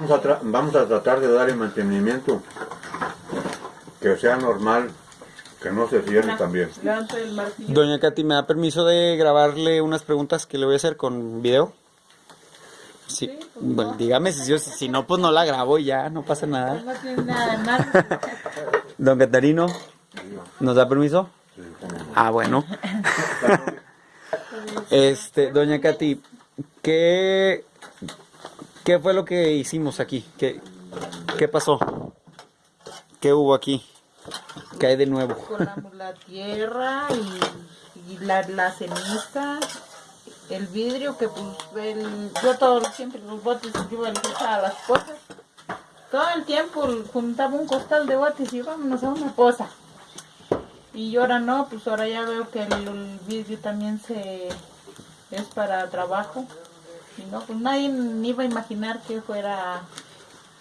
Vamos a, tra- vamos a tratar de darle mantenimiento que sea normal, que no se cierre también. El. Doña Katy, ¿me da permiso de grabarle unas preguntas que le voy a hacer con video? Sí. Sí, pues, bueno, no. dígame si, si, si no, pues no la grabo y ya, no pasa nada. No tiene nada de. Don Catarino, ¿nos da permiso? Ah, bueno. Este, doña Katy, ¿qué, ¿qué fue lo que hicimos aquí? ¿Qué, pasó? ¿Qué hubo aquí? ¿Qué hay de nuevo? Colamos la tierra y, y la, la ceniza, el vidrio que pues yo todo siempre los botes yo echaba las cosas. Todo el tiempo juntaba un costal de botes y vámonos a una poza. Y ahora no, pues ahora ya veo que el, el vidrio también se es para trabajo. Y no, pues nadie ni iba a imaginar que fuera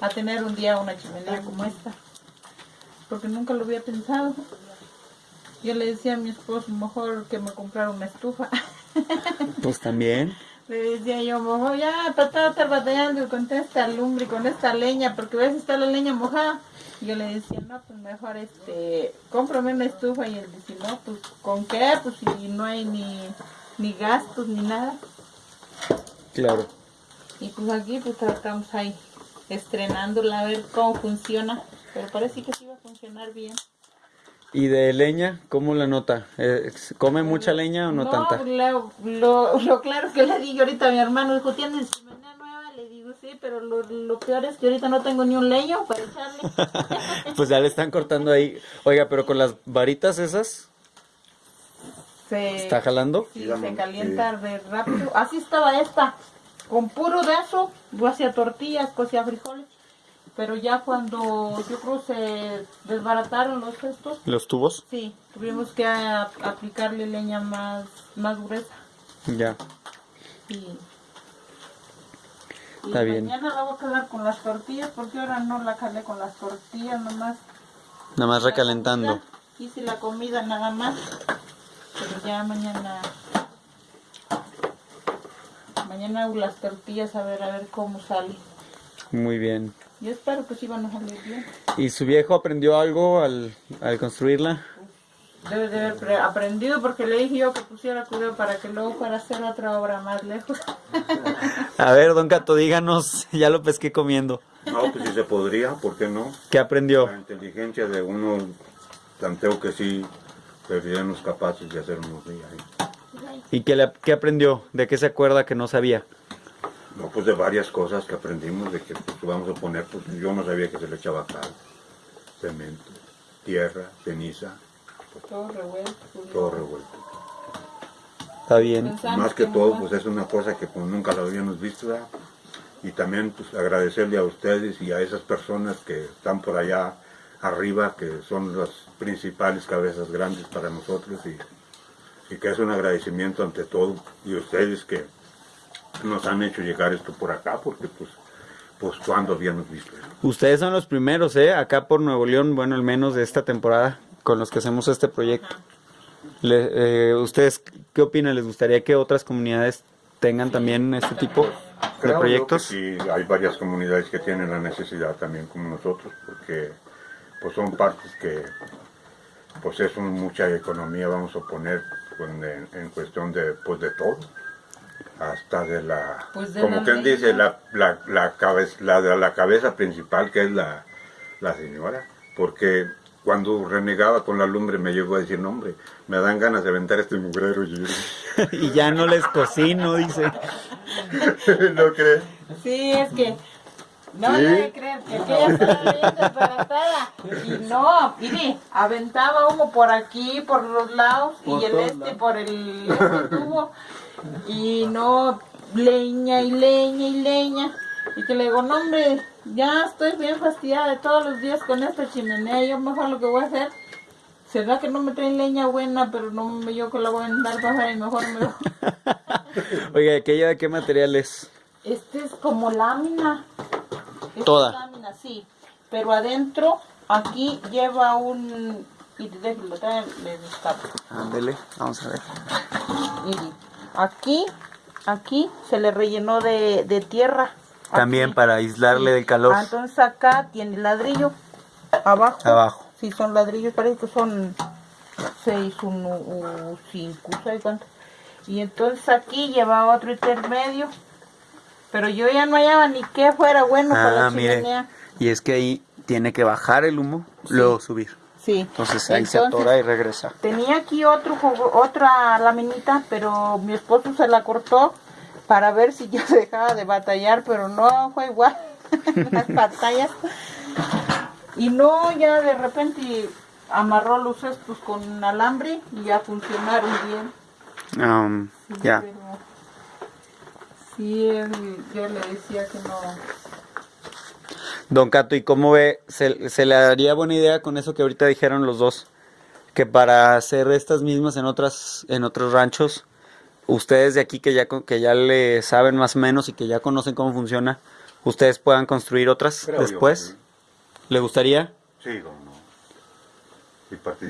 a tener un día una chimenea como esta. Porque nunca lo había pensado. Yo le decía a mi esposo, mejor que me comprara una estufa. Pues también. Le decía yo, mejor ya, para todo estar batallando con esta lumbre y con esta leña, porque ves está la leña mojada. Yo le decía, no, pues mejor este, cómprame una estufa. Y él decía, no, pues ¿con qué? Pues si no hay ni, ni gastos ni nada. Claro. Y pues aquí pues tratamos ahí, estrenándola a ver cómo funciona. Pero parece que sí va a funcionar bien. ¿Y de leña, cómo la nota? Eh, ¿Come mucha leña o no, tanta? Lo, lo, lo claro que le digo ahorita a mi hermano, dijo, ¿tienes chimenea nueva? Le digo, sí, pero lo, lo peor es que ahorita no tengo ni un leño para echarle. Pues ya le están cortando ahí. Oiga, pero con las varitas esas, Se, ¿está jalando? sí, se calienta de rápido. Así estaba esta, con puro de eso, yo hacía tortillas, cocía frijoles. Pero ya cuando yo creo se desbarataron los estos, ¿Los tubos? sí, tuvimos que a- aplicarle leña más, más gruesa. Ya. Y, y Está bien. mañana la voy a calar con las tortillas porque ahora no la calé con las tortillas nomás. Nada más recalentando. comida, Hice la comida nada más. Ya mañana. Mañana hago las tortillas a ver a ver cómo sale. Muy bien. Yo espero que sí van a salir bien. ¿Y su viejo aprendió algo al, al construirla? Debe de haber pre- aprendido porque le dije yo que pusiera cuidado para que luego fuera a hacer otra obra más lejos. A ver, don Cato, díganos, ya lo pesqué comiendo. No, pues si se podría, ¿por qué no? ¿Qué aprendió? La inteligencia de uno, tanteo que sí, seríamos capaces de hacer unos días. ahí. ¿Y qué, le, qué aprendió? ¿De qué se acuerda que no sabía? No, pues de varias cosas que aprendimos, de que pues, vamos a poner, pues yo no sabía que se le echaba cal, cemento, tierra, ceniza, Todo revuelto. todo revuelto. Está bien. Más que todo, pues es una cosa que pues, nunca lo habíamos visto, ¿verdad? Y también pues agradecerle a ustedes y a esas personas que están por allá arriba, que son las principales cabezas grandes para nosotros y, y que es un agradecimiento ante todo y ustedes que nos han hecho llegar esto por acá, porque pues, pues cuando habíamos visto eso. Ustedes son los primeros, ¿eh? Acá por Nuevo León, bueno, al menos de esta temporada, con los que hacemos este proyecto. Le- eh, ¿Ustedes qué opinan? ¿Les gustaría que otras comunidades tengan también este tipo de Creo yo proyectos? sí, hay varias comunidades que tienen la necesidad también como nosotros, porque pues son partes que pues es un- mucha economía, vamos a poner con- en, en cuestión de pues de todo, hasta de la, Pues de como la quien dice, la, la, la, cabeza, la, de la cabeza principal que es la, la señora, porque cuando renegaba con la lumbre me llegó a decir, no hombre, me dan ganas de aventar este mugrero. Y ya no les cocino, dice. ¿No crees? Sí, es que no ¿Sí? debe creer que aquella estaba bien desbaratada. Y no, mire, aventaba humo por aquí, por los lados, Por y el todos este lados. por el este tubo. Y no, leña y leña y leña. Y que le digo, no hombre, ya estoy bien fastidiada de todos los días con esta chimenea. Yo mejor lo que voy a hacer, será que no me traen leña buena, pero no me yo que la voy a andar bajar y mejor me lo... Oiga, ¿aquella de qué material es? Este es como lámina. Esta Toda. lámina, sí. Pero adentro, aquí lleva un... Y déjenlo, traen, le destapo. Ándele, vamos a ver. Y aquí, aquí se le rellenó de, de tierra. También Aquí. para aislarle del calor. Ah, entonces acá tiene ladrillo. Abajo. Abajo. Sí, son ladrillos, parece que son seis, uno o cinco, ¿sabes cuánto? Y entonces aquí lleva otro intermedio. Pero yo ya no hallaba ni qué fuera bueno para Ah, la mire. chimenea. Y es que ahí tiene que bajar el humo, luego subir. Sí. Entonces ahí se Entonces, atora y regresa. Tenía aquí otro jugo- otra laminita, pero mi esposo se la cortó para ver si ya se dejaba de batallar, pero no fue igual las batallas. Y no, ya de repente amarró los cestos con alambre y ya funcionaron bien. Um, Sí, ya. Sí, él- yo le decía que no. Don Cato, ¿y cómo ve? ¿Se, se le daría buena idea con eso que ahorita dijeron los dos? Que para hacer estas mismas en otras, en otros ranchos, ustedes de aquí que ya, con- que ya le saben más o menos y que ya conocen cómo funciona, ustedes puedan construir otras Creo yo después. ¿Le gustaría? Sí, cómo no.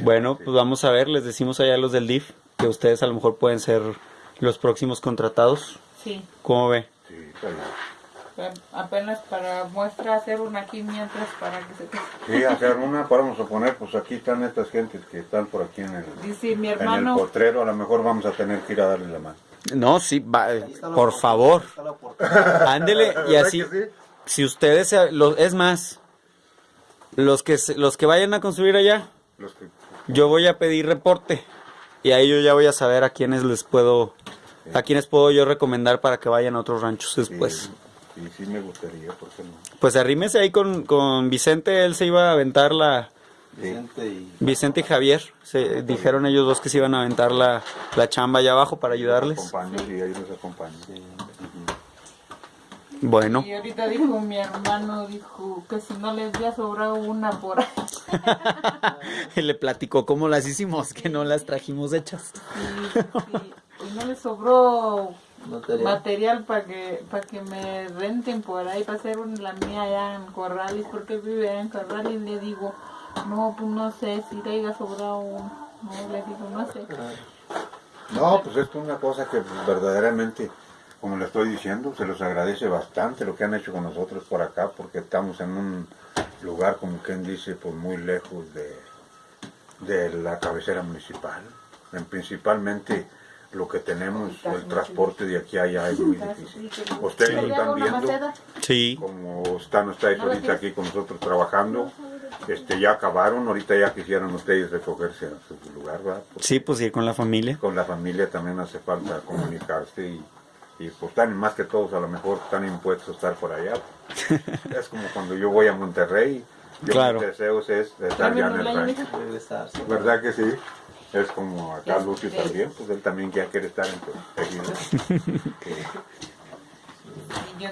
Bueno, sí. pues vamos a ver, les decimos allá a los del DIF que ustedes a lo mejor pueden ser los próximos contratados. Sí, ¿Cómo ve? Sí, está bien. pero apenas para muestra hacer una aquí mientras para que se. Sí, hacer una, podemos suponer, pues aquí están estas gentes que están por aquí en el, Dice mi en el hermano. potrero, a lo mejor vamos a tener que ir a darle la mano. No, sí, va, por favor. Ándele y así. Si ustedes, se- lo- es más, los que se- los que vayan a construir allá, Los que, yo voy a pedir reporte y ahí yo ya voy a saber a quiénes les puedo, a quiénes puedo yo recomendar para que vayan a otros ranchos después. sí, sí, sí me gustaría, ¿por qué no? Pues arrímese ahí con, con Vicente, él se iba a aventar la, Vicente y Vicente y Javier, se, dijeron ellos dos que se iban a aventar la, la chamba allá abajo para ayudarles. Acompaño, sí, ahí los acompaño. Bueno, Y ahorita dijo mi hermano, dijo que si no les había sobrado una por ahí. le platicó cómo las hicimos, que no las trajimos hechas. Y, y- y no les sobró material. material para que para que me renten por ahí para hacer la mía allá en Corrales porque vive en Corrales le digo no pues no sé si te haya sobrado uno no le digo no sé No, pues esto es una cosa que verdaderamente, como le estoy diciendo, se los agradece bastante lo que han hecho con nosotros por acá, porque estamos en un lugar, como quien dice, pues muy lejos de, de la cabecera municipal. En principalmente lo que tenemos, el transporte de aquí a allá es muy difícil. Ustedes lo ¿Le hago están viendo? Sí. como están ustedes ahorita aquí con nosotros trabajando, este ya acabaron, ahorita ya quisieran ustedes recogerse a su lugar, ¿verdad? Porque Sí, pues ir con la familia. con la familia también hace falta comunicarse y, y pues están más que todos a lo mejor están impuestos a estar por allá. es como cuando yo voy a Monterrey, yo Claro. mis deseos es estar ya en el rancho. ¿Verdad que sí? Es como acá. Lucio también, pues él también ya quiere estar en Tejido. y yo,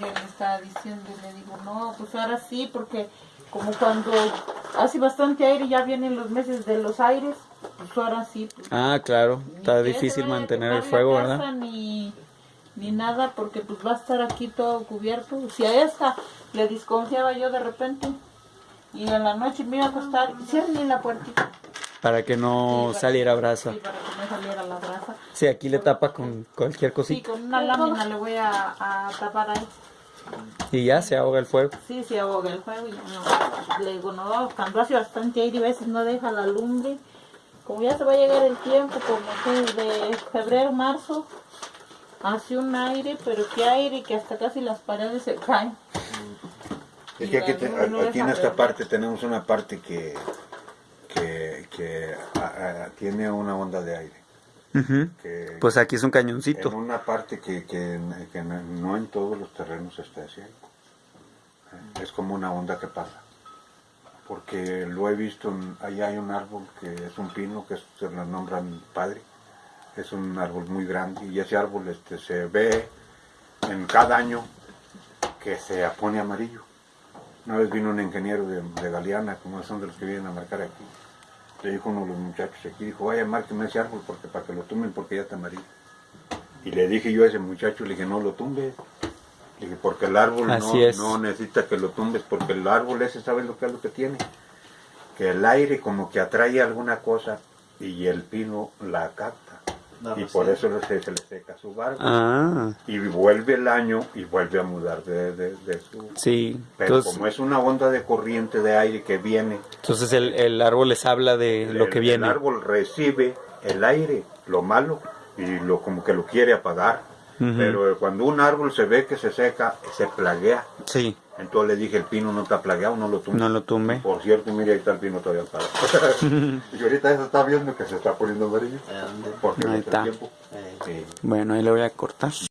yo le estaba diciendo y le digo no pues ahora sí porque como cuando hace bastante aire ya vienen los meses de los aires pues ahora sí pues, Ah, claro. Está que difícil mantener el fuego, casa, ¿verdad? Ni, ni nada, porque pues va a estar aquí todo cubierto. Si a esta le desconfiaba yo de repente, y en la noche me iba a acostar, cierre la puertita. Para que no Sí, para- saliera brasa. Sí, para que no saliera la brasa. Sí, aquí le tapa con cualquier Sí, cosita. con una lámina le voy a, a tapar ahí. Y ya se ahoga el fuego. Sí, se ahoga el fuego. Y no, le digo, no, cuando hace bastante aire, a veces no deja la lumbre. Como ya se va a llegar el tiempo, como que de febrero, marzo, hace un aire, pero qué aire que hasta casi las paredes se caen. Es que aquí, te- No, no aquí en esta ver. parte tenemos una parte que, que, ah, ah, tiene una onda de aire. Que Pues aquí es un en cañoncito. una parte que, que, que no en todos los terrenos está así. Es como una onda que pasa. Porque lo he visto, en- allá hay un árbol que es un pino, que se lo nombran padre. Es un árbol muy grande y ese árbol este, se ve en cada año que se pone amarillo. Una vez vino un ingeniero de, de Galeana, como son de los que vienen a marcar aquí. Le dijo uno de los muchachos aquí, dijo, vaya, márqueme ese árbol porque para que lo tumben porque ya está amarillo. Y le dije yo a ese muchacho, le dije, no lo tumbes. Le dije, porque el árbol Así no, es. no necesita que lo tumbes, porque el árbol ese, ¿sabes lo que es lo que tiene? Que el aire como que atrae alguna cosa y el pino la capta. Y por eso se, se le seca su barba. Ah, Y vuelve el año y vuelve a mudar de, de- de su... sí. Pero Entonces, como es una onda de corriente de aire que viene, entonces el, el árbol les habla de lo el- que viene. El árbol recibe el aire, lo malo, y lo como que lo quiere apagar. Ujú. Pero cuando un árbol se ve que se seca, se plaguea. Sí, Entonces le dije, el pino no está plagueado, no lo tumbe. no lo tumbe. Por cierto, mire, ahí está el pino todavía parado. y ahorita se está viendo que se está poniendo amarillo. ¿A dónde? Porque Ahí no está. tiempo. Eh, Sí. Bueno, ahí le voy a cortar.